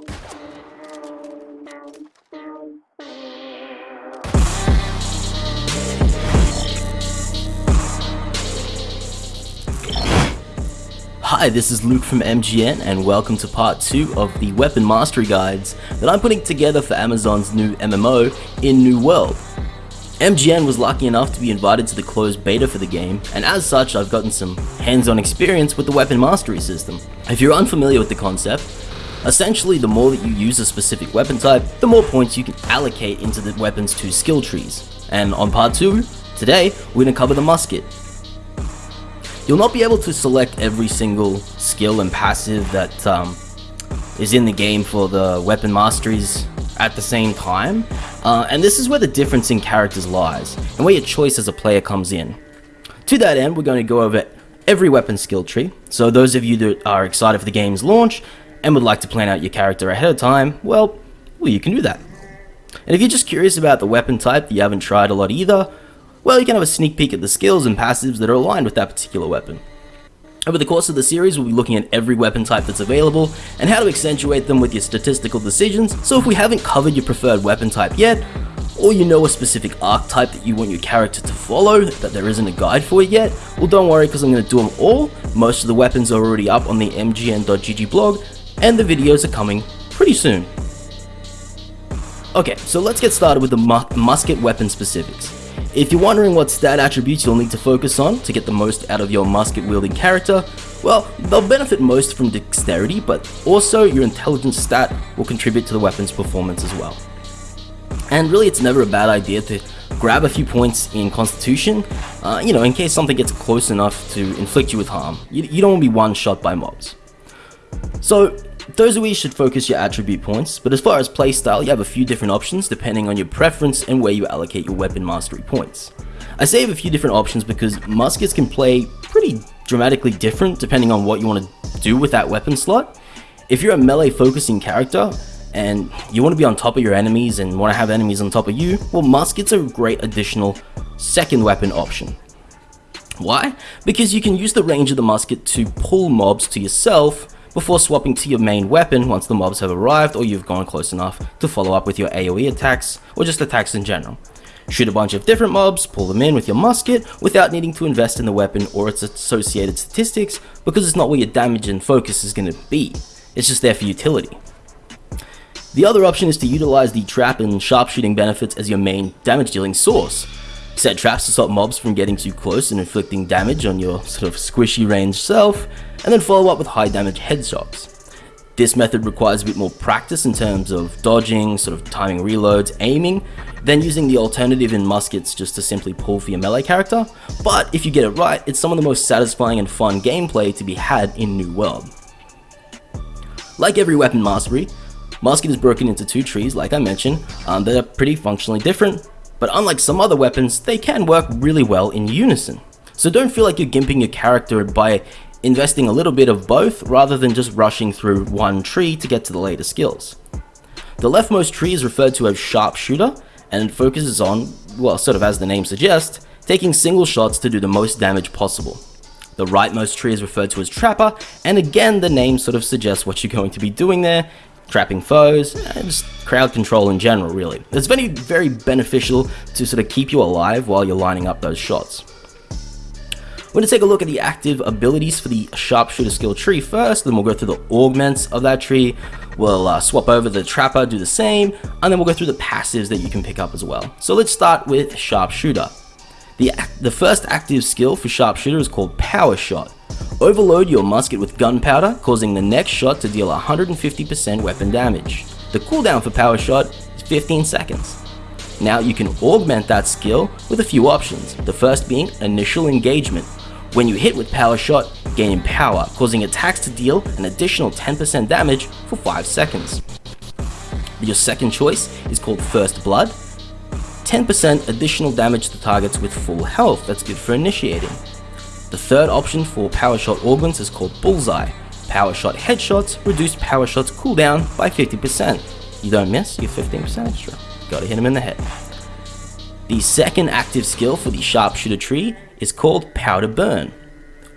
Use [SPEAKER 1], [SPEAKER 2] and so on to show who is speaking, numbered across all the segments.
[SPEAKER 1] Hi, this is Luke from MGN and welcome to part 2 of the weapon mastery guides that I'm putting together for Amazon's new MMO in New World. MGN was lucky enough to be invited to the closed beta for the game, and as such I've gotten some hands-on experience with the weapon mastery system. If you're unfamiliar with the concept, essentially the more that you use a specific weapon type, the more points you can allocate into the weapon's two skill trees. And on part 2, today, we're going to cover the musket. You'll not be able to select every single skill and passive that um, is in the game for the weapon masteries at the same time, uh, and this is where the difference in characters lies, and where your choice as a player comes in. To that end, we're going to go over every weapon skill tree, so those of you that are excited for the game's launch and would like to plan out your character ahead of time, well, well you can do that. And if you're just curious about the weapon type that you haven't tried a lot either, well, you can have a sneak peek at the skills and passives that are aligned with that particular weapon. Over the course of the series, we'll be looking at every weapon type that's available and how to accentuate them with your statistical decisions, so if we haven't covered your preferred weapon type yet, or you know a specific archetype that you want your character to follow that there isn't a guide for yet, well don't worry because I'm going to do them all. Most of the weapons are already up on the mgn.gg blog and the videos are coming pretty soon. Okay, so let's get started with the mu musket weapon specifics. If you're wondering what stat attributes you'll need to focus on to get the most out of your musket wielding character, well, they'll benefit most from dexterity, but also your intelligence stat will contribute to the weapon's performance as well. And really it's never a bad idea to grab a few points in constitution, uh, you know, in case something gets close enough to inflict you with harm. You, you don't want to be one shot by mobs. So those should focus your attribute points, but as far as playstyle, you have a few different options depending on your preference and where you allocate your weapon mastery points. I say have a few different options because muskets can play pretty dramatically different depending on what you want to do with that weapon slot. If you're a melee focusing character, and you want to be on top of your enemies and want to have enemies on top of you, well muskets are a great additional second weapon option. Why? Because you can use the range of the musket to pull mobs to yourself before swapping to your main weapon once the mobs have arrived or you've gone close enough to follow up with your AoE attacks or just attacks in general. Shoot a bunch of different mobs, pull them in with your musket without needing to invest in the weapon or its associated statistics because it's not where your damage and focus is going to be, it's just there for utility. The other option is to utilize the trap and sharpshooting benefits as your main damage dealing source. Set traps to stop mobs from getting too close and inflicting damage on your sort of squishy range self, and then follow up with high damage headshots. This method requires a bit more practice in terms of dodging, sort of timing reloads, aiming, than using the alternative in muskets just to simply pull for your melee character, but if you get it right, it's some of the most satisfying and fun gameplay to be had in New World. Like every weapon mastery, musket is broken into two trees like I mentioned, um, that are pretty functionally different, but unlike some other weapons, they can work really well in unison. So don't feel like you're gimping your character by investing a little bit of both rather than just rushing through one tree to get to the later skills. The leftmost tree is referred to as sharpshooter and it focuses on, well sort of as the name suggests, taking single shots to do the most damage possible. The rightmost tree is referred to as trapper and again the name sort of suggests what you're going to be doing there, trapping foes, just crowd control in general really. It's very, very beneficial to sort of keep you alive while you're lining up those shots. We're going to take a look at the active abilities for the sharpshooter skill tree first, then we'll go through the augments of that tree, we'll uh, swap over the trapper, do the same, and then we'll go through the passives that you can pick up as well. So let's start with sharpshooter. The, the first active skill for sharpshooter is called power shot. Overload your musket with gunpowder, causing the next shot to deal 150% weapon damage. The cooldown for power shot is 15 seconds. Now you can augment that skill with a few options, the first being initial engagement. When you hit with power shot, gain power, causing attacks to deal an additional 10% damage for 5 seconds. Your second choice is called first blood, 10% additional damage to targets with full health, that's good for initiating. The third option for power shot augments is called bullseye. Power shot headshots reduce power shots cooldown by 50%. You don't miss, you're 15% extra. Gotta hit him in the head. The second active skill for the sharpshooter tree is called powder burn.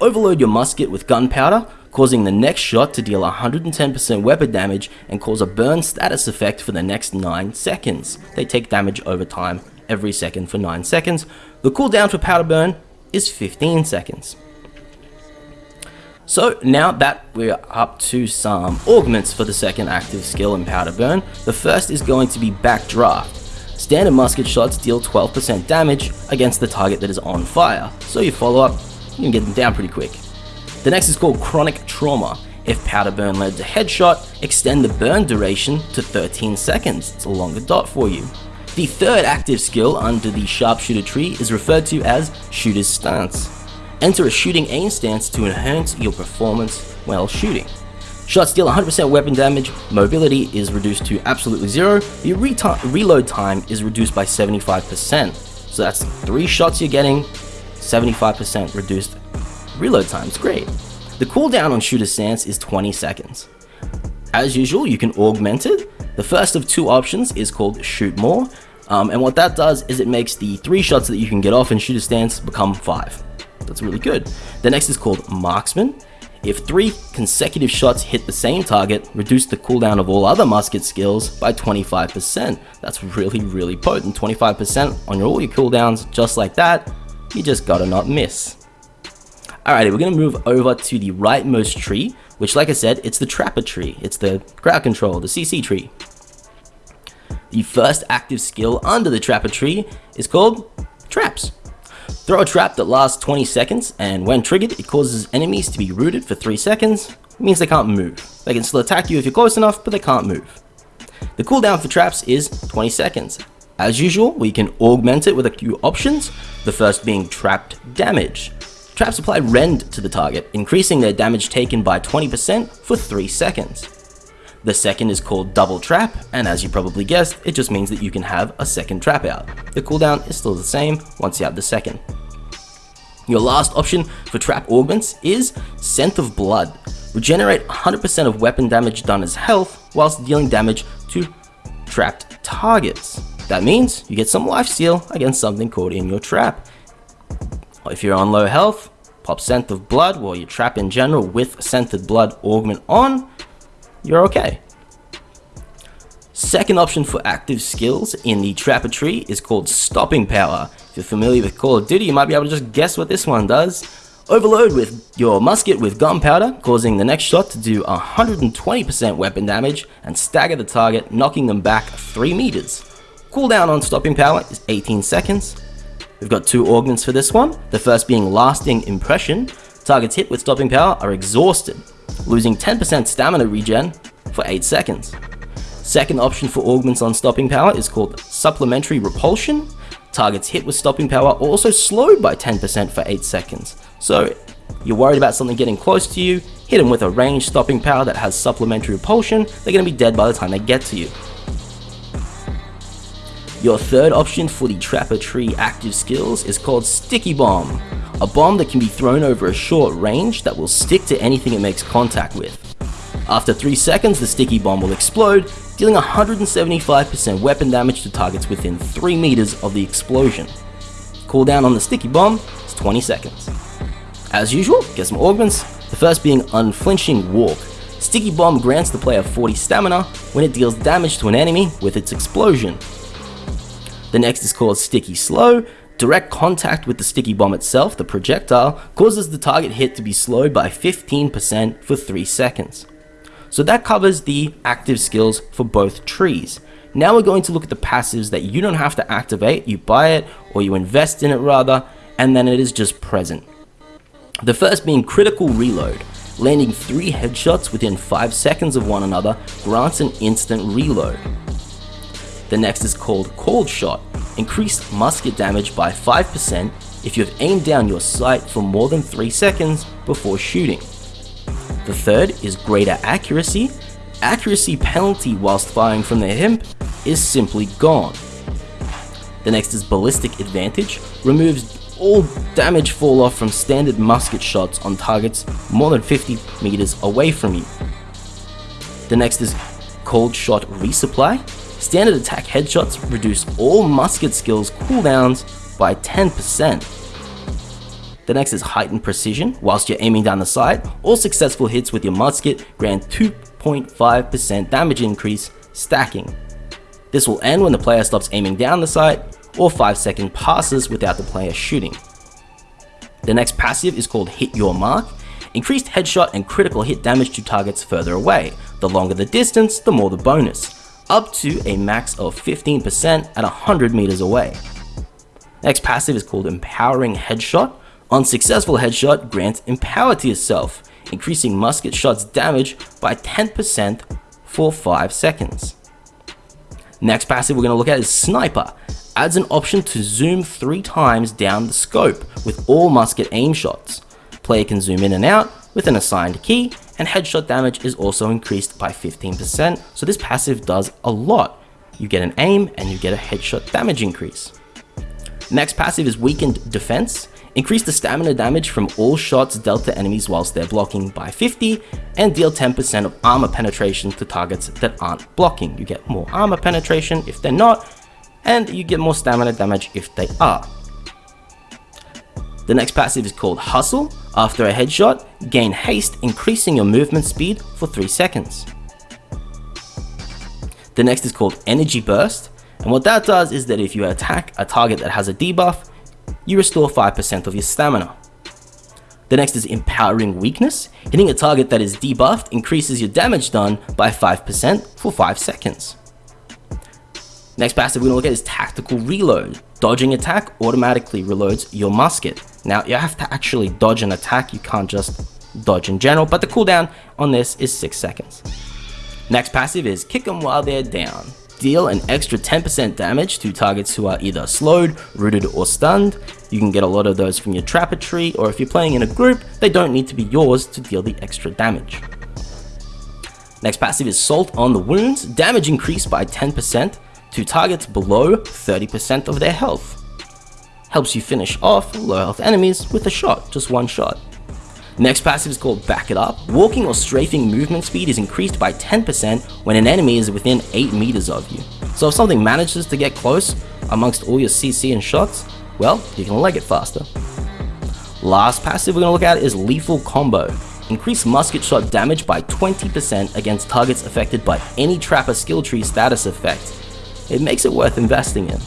[SPEAKER 1] Overload your musket with gunpowder, causing the next shot to deal 110% weapon damage and cause a burn status effect for the next 9 seconds. They take damage over time every second for 9 seconds. The cooldown for powder burn is 15 seconds. So now that we're up to some augments for the second active skill in Powder Burn, the first is going to be Backdraft. Standard musket shots deal 12% damage against the target that is on fire, so you follow up, you can get them down pretty quick. The next is called Chronic Trauma. If Powder Burn led to headshot, extend the burn duration to 13 seconds. It's a longer dot for you. The third active skill under the sharpshooter tree is referred to as Shooter's Stance. Enter a shooting aim stance to enhance your performance while shooting. Shots deal 100% weapon damage, mobility is reduced to absolutely zero, the re reload time is reduced by 75%. So that's 3 shots you're getting, 75% reduced reload time, it's great. The cooldown on Shooter Stance is 20 seconds. As usual, you can augment it. The first of two options is called Shoot More, um, and what that does is it makes the 3 shots that you can get off in Shooter Stance become 5. That's really good. The next is called Marksman. If three consecutive shots hit the same target, reduce the cooldown of all other musket skills by 25%. That's really, really potent. 25% on your, all your cooldowns, just like that. You just gotta not miss. Alrighty, we're gonna move over to the rightmost tree, which like I said, it's the Trapper tree. It's the crowd control, the CC tree. The first active skill under the Trapper tree is called Traps. Throw a trap that lasts 20 seconds, and when triggered, it causes enemies to be rooted for 3 seconds. It means they can't move. They can still attack you if you're close enough, but they can't move. The cooldown for traps is 20 seconds. As usual, we can augment it with a few options, the first being trapped damage. Traps apply rend to the target, increasing their damage taken by 20% for 3 seconds. The second is called Double Trap, and as you probably guessed, it just means that you can have a second trap out. The cooldown is still the same once you have the second. Your last option for trap augments is Scent of Blood. Regenerate 100% of weapon damage done as health whilst dealing damage to trapped targets. That means you get some life steal against something caught in your trap. If you're on low health, pop Scent of Blood while you trap in general with Scented Blood augment on, you're okay. Second option for active skills in the Trapper tree is called Stopping Power. If you're familiar with Call of Duty, you might be able to just guess what this one does. Overload with your musket with gunpowder, causing the next shot to do 120% weapon damage and stagger the target, knocking them back 3 meters. Cooldown on Stopping Power is 18 seconds. We've got two augments for this one, the first being Lasting Impression. Targets hit with Stopping Power are exhausted, losing 10% stamina regen for 8 seconds. Second option for augments on stopping power is called Supplementary Repulsion. Targets hit with stopping power also slowed by 10% for 8 seconds. So you're worried about something getting close to you, hit them with a ranged stopping power that has supplementary repulsion, they're going to be dead by the time they get to you. Your third option for the Trapper Tree active skills is called Sticky Bomb a bomb that can be thrown over a short range that will stick to anything it makes contact with. After 3 seconds, the sticky bomb will explode, dealing 175% weapon damage to targets within 3 meters of the explosion. Cooldown on the sticky bomb is 20 seconds. As usual, get some augments, the first being Unflinching Walk. Sticky Bomb grants the player 40 stamina when it deals damage to an enemy with its explosion. The next is called Sticky Slow, Direct contact with the sticky bomb itself, the projectile, causes the target hit to be slowed by 15% for 3 seconds. So that covers the active skills for both trees. Now we're going to look at the passives that you don't have to activate, you buy it or you invest in it rather, and then it is just present. The first being critical reload. Landing 3 headshots within 5 seconds of one another grants an instant reload. The next is called Cold Shot. Increase musket damage by 5% if you have aimed down your sight for more than 3 seconds before shooting. The third is Greater Accuracy. Accuracy penalty whilst firing from the hip is simply gone. The next is Ballistic Advantage. Removes all damage fall off from standard musket shots on targets more than 50 meters away from you. The next is Called Shot Resupply. Standard attack headshots reduce all musket skills cooldowns by 10%. The next is heightened precision. Whilst you're aiming down the sight, all successful hits with your musket grant 2.5% damage increase stacking. This will end when the player stops aiming down the sight or 5 second passes without the player shooting. The next passive is called Hit Your Mark. Increased headshot and critical hit damage to targets further away. The longer the distance, the more the bonus. Up to a max of 15% at 100 meters away. Next passive is called Empowering Headshot. Unsuccessful headshot, grant Empower to yourself, increasing musket shots damage by 10% for 5 seconds. Next passive we're going to look at is Sniper. Adds an option to zoom 3 times down the scope with all musket aim shots. Player can zoom in and out with an assigned key, and headshot damage is also increased by 15%, so this passive does a lot. You get an aim and you get a headshot damage increase. Next passive is Weakened Defense. Increase the stamina damage from all shots dealt to enemies whilst they're blocking by 50 and deal 10% of armor penetration to targets that aren't blocking. You get more armor penetration if they're not, and you get more stamina damage if they are. The next passive is called Hustle. After a headshot, gain haste, increasing your movement speed for 3 seconds. The next is called Energy Burst. And what that does is that if you attack a target that has a debuff, you restore 5% of your stamina. The next is Empowering Weakness. Hitting a target that is debuffed increases your damage done by 5% for 5 seconds. Next passive we're going to look at is Tactical Reload. Dodging attack automatically reloads your musket. Now you have to actually dodge an attack, you can't just dodge in general, but the cooldown on this is 6 seconds. Next passive is Kick them while they're down deal an extra 10% damage to targets who are either slowed, rooted, or stunned. You can get a lot of those from your trapper tree, or if you're playing in a group, they don't need to be yours to deal the extra damage. Next passive is Salt on the Wounds, damage increased by 10% to targets below 30% of their health. Helps you finish off low health enemies with a shot, just one shot. Next passive is called Back It Up. Walking or strafing movement speed is increased by 10% when an enemy is within 8 meters of you. So if something manages to get close amongst all your CC and shots, well, you can leg it faster. Last passive we're going to look at is Lethal Combo. Increase musket shot damage by 20% against targets affected by any Trapper skill tree status effect. It makes it worth investing in.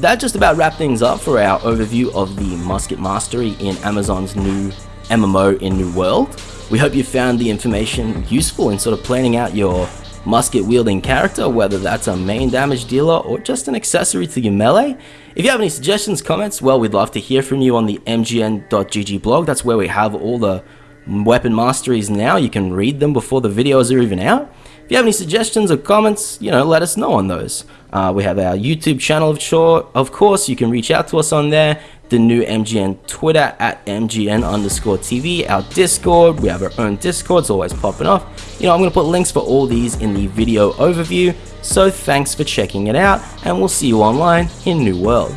[SPEAKER 1] That just about wraps things up for our overview of the Musket Mastery in Amazon's new MMO in New World. We hope you found the information useful in sort of planning out your musket wielding character, whether that's a main damage dealer or just an accessory to your melee. If you have any suggestions, comments, well, we'd love to hear from you on the mgn.gg blog. That's where we have all the weapon masteries now. You can read them before the videos are even out. You have any suggestions or comments, you know, let us know on those. Uh, we have our YouTube channel, of, sure, of course. You can reach out to us on there. The new MGN Twitter at MGN underscore TV. Our Discord, we have our own Discord. It's always popping off. You know, I'm going to put links for all these in the video overview. So thanks for checking it out, and we'll see you online in New World.